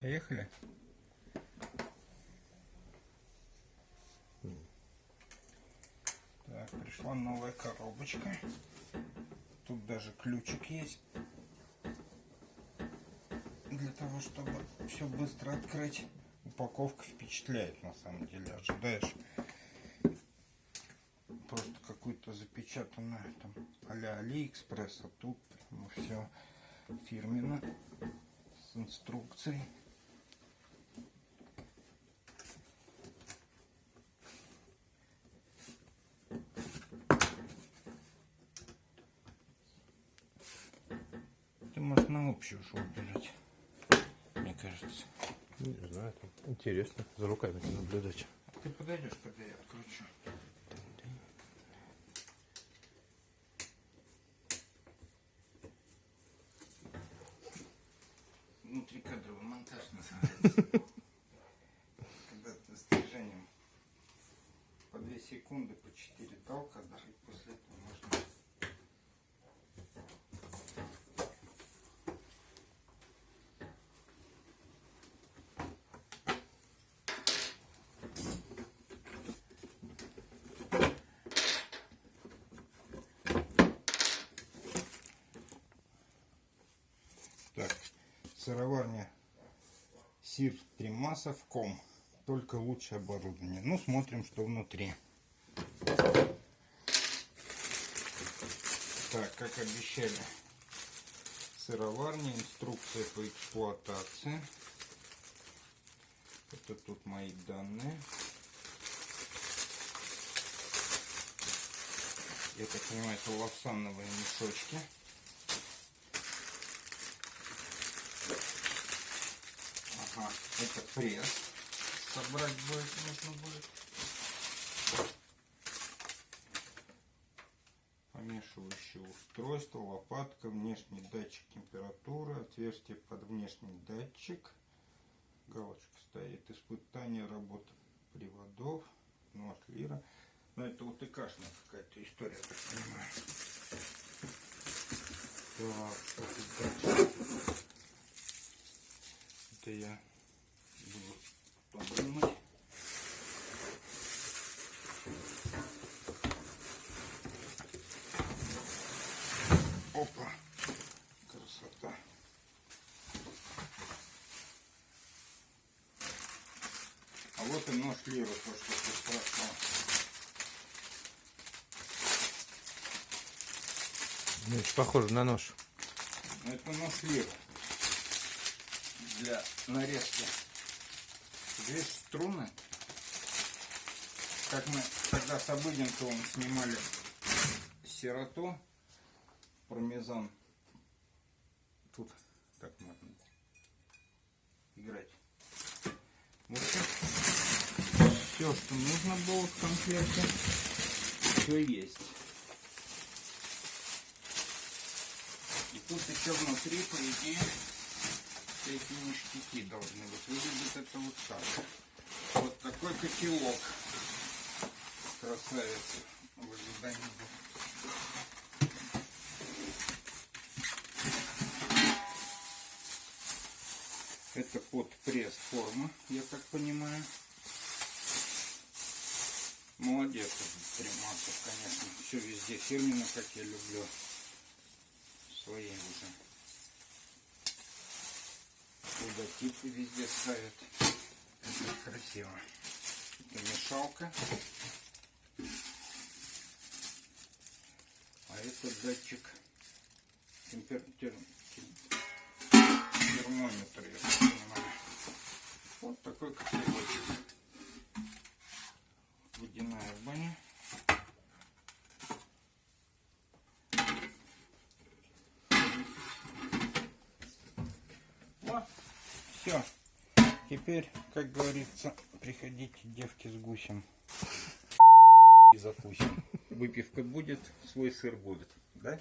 Поехали. Так, пришла новая коробочка. Тут даже ключик есть. Для того, чтобы все быстро открыть. Упаковка впечатляет на самом деле. Ожидаешь просто какую-то запечатанную там а-ля Алиэкспресс, а тут прямо все фирменно с инструкцией. На общую шоу бежать, мне кажется. Не знаю, там интересно за руками наблюдать. Ты подойдешь, когда я откручу. Внутрикадровый монтаж называется. Когда ты с движением по 2 секунды, по 4 толка, да, и после этого можно Так, сыроварня Сир Тримасов ком. Только лучшее оборудование. Ну, смотрим, что внутри. Так, как обещали, сыроварня, инструкция по эксплуатации. Это тут мои данные. Я так понимаю, это лавсановые мешочки. Ага, это пресс. Собрать будет, нужно будет. Помешивающее устройство, лопатка, внешний датчик температуры, отверстие под внешний датчик. Галочка стоит. Испытание работы приводов. Ну, от лира. Но это вот и кашная какая-то история, я так понимаю. Так? Это я вымыть. Опа, красота. А вот и нож Лира, то, что ты спрашивал. Ну, это похоже на нож. Это нож Лира для нарезки. Здесь струны. Как мы тогда с Обыденковым снимали сироту, пармезан. Тут так можно играть. Вот все, что нужно было в комплекте, все есть. И тут еще внутри, по идее, эти ништяки должны быть. Выглядит это вот так. Вот такой котелок. Красавец. В ожидании. Это под пресс форма, я так понимаю. Молодец Примасов, конечно. Все везде фирменно, как я люблю. Свои уже логотипы везде ставят. Это красиво. Это мешалка. А это датчик температуры термометр, я так понимаю. Вот такой котелочек. Все. Теперь, как говорится, приходите, девки, с гусем. И закусим. Выпивка будет, свой сыр будет. Да?